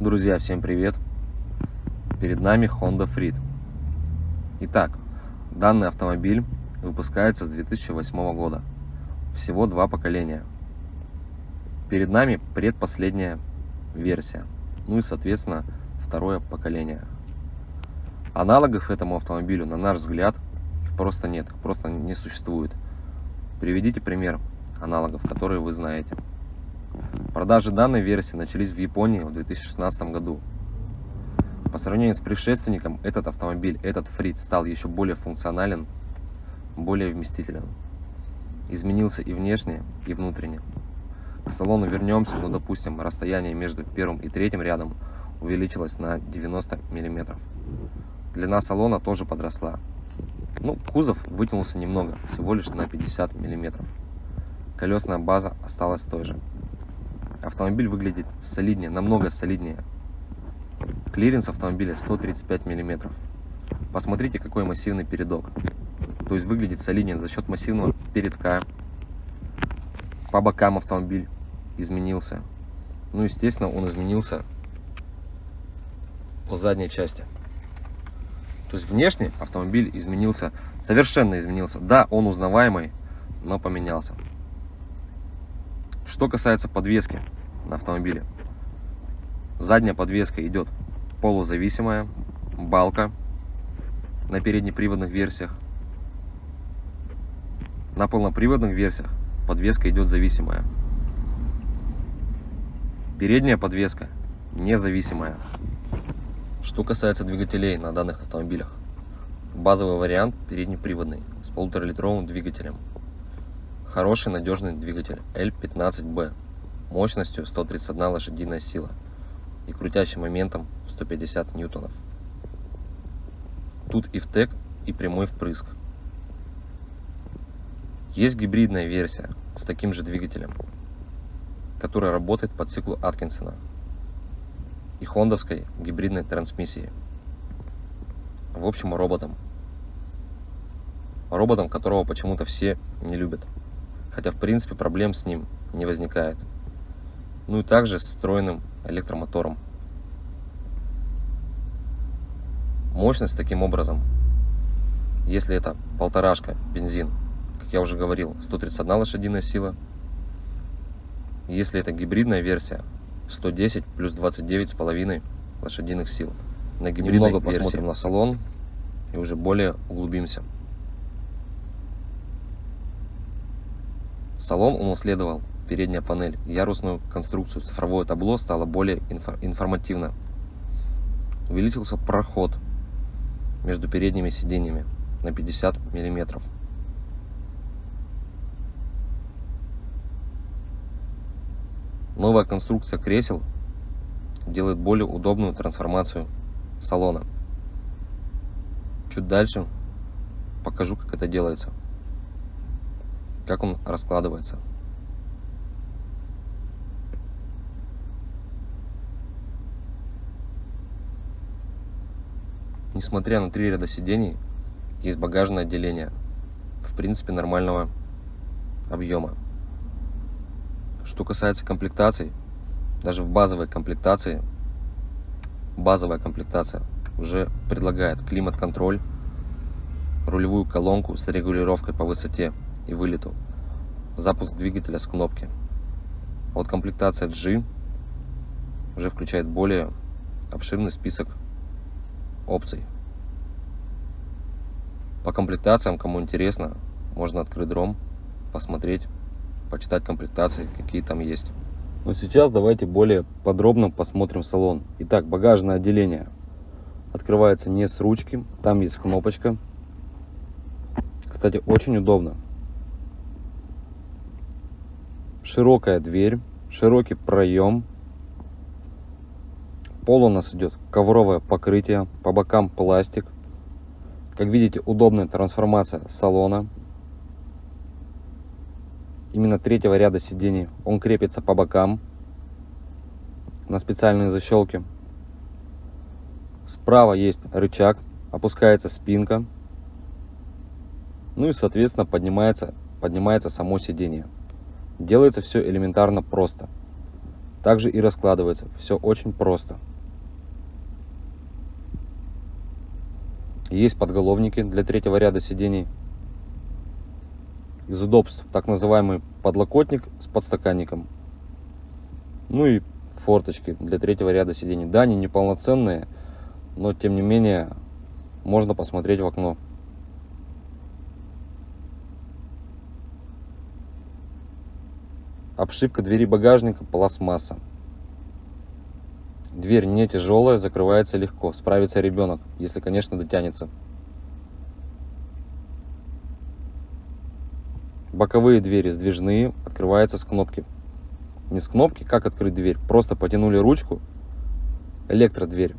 Друзья, всем привет! Перед нами Honda Freed. Итак, данный автомобиль выпускается с 2008 года. Всего два поколения. Перед нами предпоследняя версия. Ну и, соответственно, второе поколение. Аналогов этому автомобилю, на наш взгляд, их просто нет, их просто не существует. Приведите пример аналогов, которые вы знаете. Продажи данной версии начались в Японии в 2016 году. По сравнению с предшественником, этот автомобиль, этот Фрид, стал еще более функционален, более вместителен. Изменился и внешне, и внутренне. К салону вернемся, но, допустим, расстояние между первым и третьим рядом увеличилось на 90 мм. Длина салона тоже подросла. Ну, кузов вытянулся немного, всего лишь на 50 мм. Колесная база осталась той же. Автомобиль выглядит солиднее, намного солиднее. Клиренс автомобиля 135 мм. Посмотрите, какой массивный передок. То есть выглядит солиднее за счет массивного передка. По бокам автомобиль изменился. Ну, естественно, он изменился по задней части. То есть внешне автомобиль изменился, совершенно изменился. Да, он узнаваемый, но поменялся. Что касается подвески на автомобиле. Задняя подвеска идет полузависимая, балка на переднеприводных версиях. На полноприводных версиях подвеска идет зависимая. Передняя подвеска независимая. Что касается двигателей на данных автомобилях. Базовый вариант переднеприводный с полуторалитровым двигателем Хороший надежный двигатель L15B мощностью 131 лошадиная сила и крутящим моментом 150 ньютонов. Тут и втек, и прямой впрыск. Есть гибридная версия с таким же двигателем, которая работает по циклу Аткинсона и хондовской гибридной трансмиссии. В общем, роботом. Роботом, которого почему-то все не любят хотя в принципе проблем с ним не возникает. Ну и также с встроенным электромотором. Мощность таким образом, если это полторашка бензин, как я уже говорил, 131 лошадиная сила. Если это гибридная версия, 110 плюс 29 с половиной лошадиных сил. На гибридной Немного версии. посмотрим на салон и уже более углубимся. Салон унаследовал передняя панель, ярусную конструкцию, цифровое табло стало более информативно. Увеличился проход между передними сиденьями на 50 миллиметров. Новая конструкция кресел делает более удобную трансформацию салона. Чуть дальше покажу, как это делается как он раскладывается. Несмотря на три ряда сидений, есть багажное отделение, в принципе нормального объема. Что касается комплектаций, даже в базовой комплектации, базовая комплектация уже предлагает климат-контроль, рулевую колонку с регулировкой по высоте и вылету. Запуск двигателя с кнопки. Вот комплектация G уже включает более обширный список опций. По комплектациям, кому интересно, можно открыть дром, посмотреть, почитать комплектации, какие там есть. Но сейчас давайте более подробно посмотрим салон. Итак, багажное отделение открывается не с ручки, там есть кнопочка. Кстати, очень удобно широкая дверь, широкий проем. Пол у нас идет ковровое покрытие, по бокам пластик. Как видите, удобная трансформация салона. Именно третьего ряда сидений он крепится по бокам на специальные защелки. Справа есть рычаг, опускается спинка. Ну и, соответственно, поднимается, поднимается само сиденье. Делается все элементарно просто. также и раскладывается. Все очень просто. Есть подголовники для третьего ряда сидений. Из удобств так называемый подлокотник с подстаканником. Ну и форточки для третьего ряда сидений. Да, они неполноценные, но тем не менее можно посмотреть в окно. Обшивка двери багажника пластмасса. Дверь не тяжелая, закрывается легко. Справится ребенок, если, конечно, дотянется. Боковые двери сдвижные, открываются с кнопки. Не с кнопки, как открыть дверь. Просто потянули ручку, электродверь.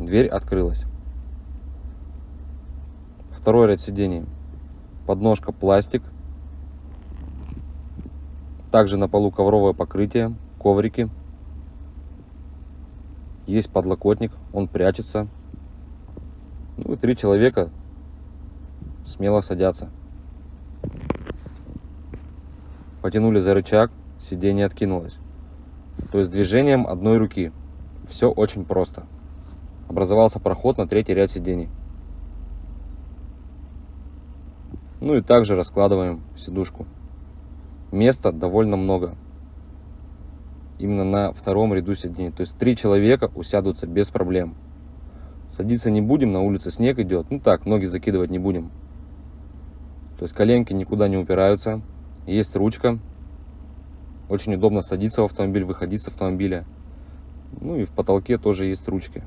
Дверь открылась. Второй ряд сидений. Подножка пластик, также на полу ковровое покрытие, коврики. Есть подлокотник, он прячется. Ну и три человека смело садятся. Потянули за рычаг, сиденье откинулось. То есть движением одной руки. Все очень просто. Образовался проход на третий ряд сидений. Ну и также раскладываем сидушку места довольно много. Именно на втором ряду сидений. То есть три человека усядутся без проблем. Садиться не будем, на улице снег идет. Ну так, ноги закидывать не будем. То есть коленки никуда не упираются. Есть ручка. Очень удобно садиться в автомобиль, выходить с автомобиля. Ну и в потолке тоже есть ручки.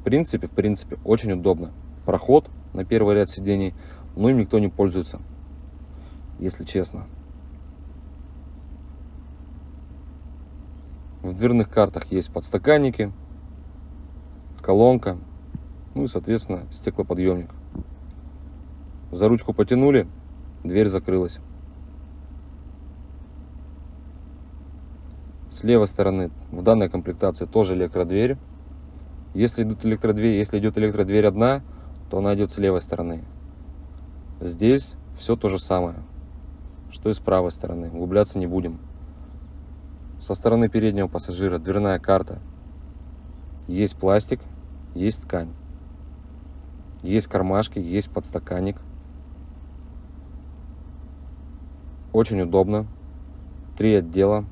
В принципе, в принципе, очень удобно проход на первый ряд сидений, но им никто не пользуется, если честно. В дверных картах есть подстаканники, колонка, ну и, соответственно, стеклоподъемник. За ручку потянули, дверь закрылась. С левой стороны в данной комплектации тоже электродверь. Если идут электродверь, если идет электродверь одна, то она идет с левой стороны. Здесь все то же самое, что и с правой стороны. Углубляться не будем. Со стороны переднего пассажира дверная карта. Есть пластик, есть ткань. Есть кармашки, есть подстаканник. Очень удобно. Три отдела,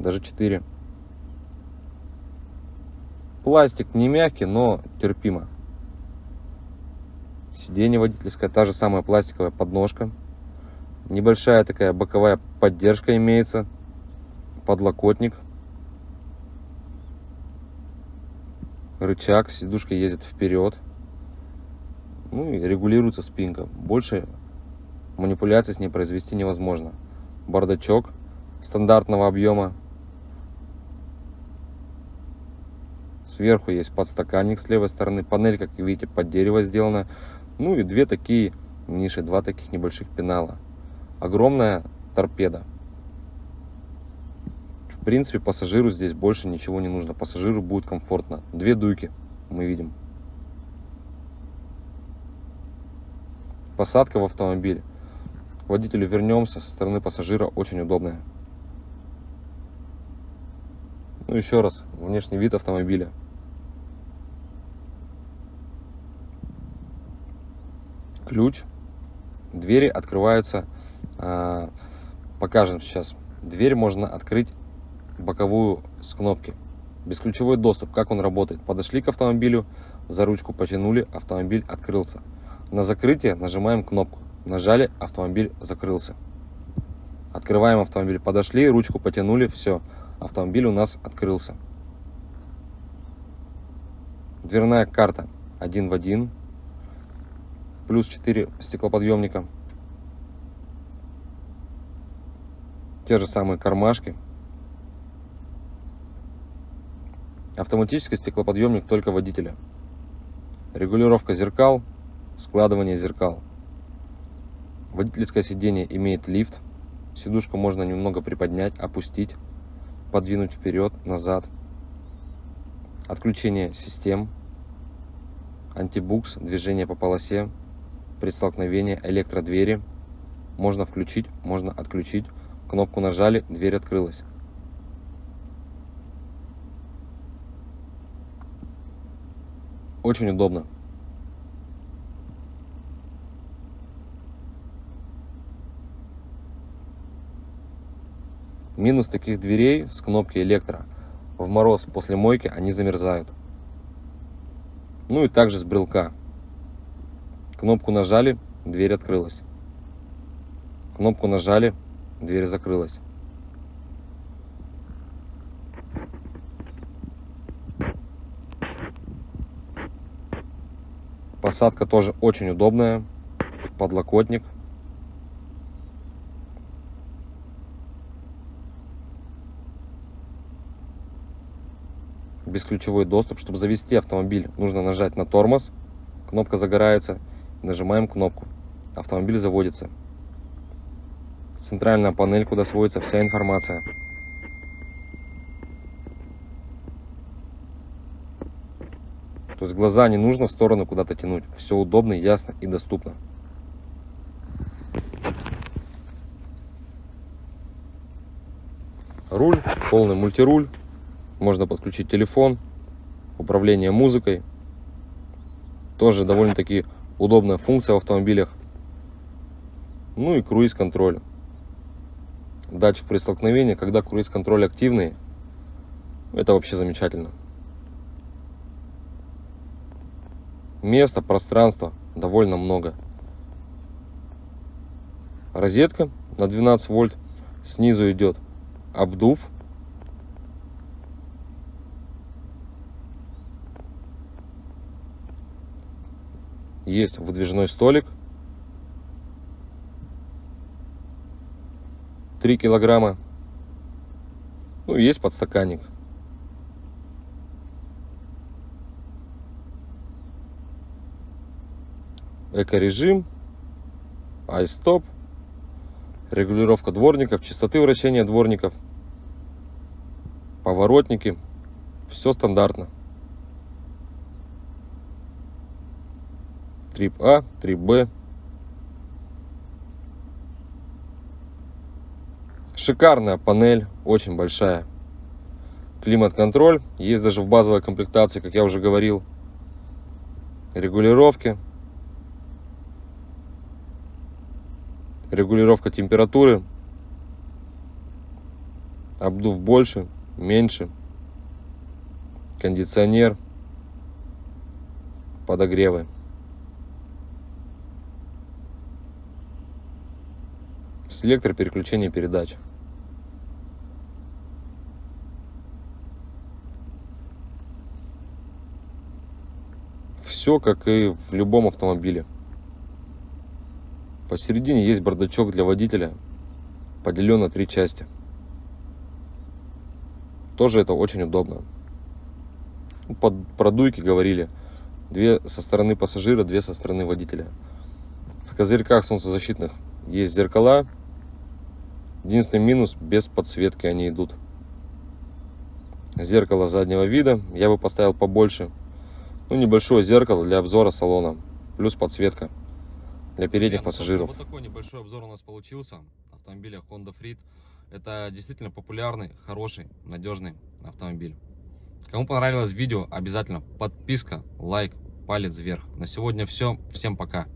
даже четыре. Пластик не мягкий, но терпимо. Сиденье водительское, та же самая пластиковая подножка. Небольшая такая боковая поддержка имеется. Подлокотник. Рычаг, сидушка ездит вперед. Ну и регулируется спинка. Больше манипуляций с ней произвести невозможно. Бардачок стандартного объема. Сверху есть подстаканник с левой стороны. Панель, как видите, под дерево сделана. Ну и две такие ниши, два таких небольших пенала. Огромная торпеда. В принципе, пассажиру здесь больше ничего не нужно. Пассажиру будет комфортно. Две дуйки мы видим. Посадка в автомобиль. К водителю вернемся. Со стороны пассажира очень удобная. Ну еще раз, внешний вид автомобиля. Ключ, двери открываются, а, покажем сейчас. Дверь можно открыть боковую с кнопки. Бесключевой доступ, как он работает. Подошли к автомобилю, за ручку потянули, автомобиль открылся. На закрытие нажимаем кнопку. Нажали, автомобиль закрылся. Открываем автомобиль, подошли, ручку потянули, все, автомобиль у нас открылся. Дверная карта один в один плюс 4 стеклоподъемника. Те же самые кармашки. Автоматический стеклоподъемник только водителя. Регулировка зеркал, складывание зеркал. Водительское сиденье имеет лифт. Сидушку можно немного приподнять, опустить, подвинуть вперед, назад. Отключение систем. Антибукс, движение по полосе, при столкновении электродвери, можно включить, можно отключить. Кнопку нажали, дверь открылась. Очень удобно. Минус таких дверей с кнопки электро. В мороз после мойки они замерзают. Ну и также с брелка. Кнопку нажали, дверь открылась. Кнопку нажали, дверь закрылась. Посадка тоже очень удобная. Подлокотник. бесключевой доступ. Чтобы завести автомобиль, нужно нажать на тормоз, кнопка загорается, нажимаем кнопку, автомобиль заводится. Центральная панель, куда сводится вся информация. То есть глаза не нужно в сторону куда-то тянуть. Все удобно, ясно и доступно. Руль, полный мультируль. Можно подключить телефон, управление музыкой. Тоже довольно-таки удобная функция в автомобилях. Ну и круиз-контроль. Датчик при столкновении, когда круиз-контроль активный, это вообще замечательно. Места, пространства довольно много. Розетка на 12 вольт. Снизу идет обдув Есть выдвижной столик. 3 килограмма. Ну, есть подстаканник. Эко-режим. Ай-стоп. Регулировка дворников, частоты вращения дворников. Поворотники. Все стандартно. Трип А, трип Б. Шикарная панель, очень большая. Климат-контроль, есть даже в базовой комплектации, как я уже говорил. Регулировки. Регулировка температуры. Обдув больше, меньше. Кондиционер. Подогревы. Селектор переключения передач. Все как и в любом автомобиле. Посередине есть бардачок для водителя, поделен на три части. Тоже это очень удобно. Ну, под продуйки говорили, две со стороны пассажира, две со стороны водителя. В козырьках солнцезащитных есть зеркала, Единственный минус, без подсветки они идут. Зеркало заднего вида я бы поставил побольше. Ну, небольшое зеркало для обзора салона. Плюс подсветка для передних Друзья, пассажиров. Вот такой небольшой обзор у нас получился автомобиля Honda Freed. Это действительно популярный, хороший, надежный автомобиль. Кому понравилось видео, обязательно подписка, лайк, палец вверх. На сегодня все. Всем пока.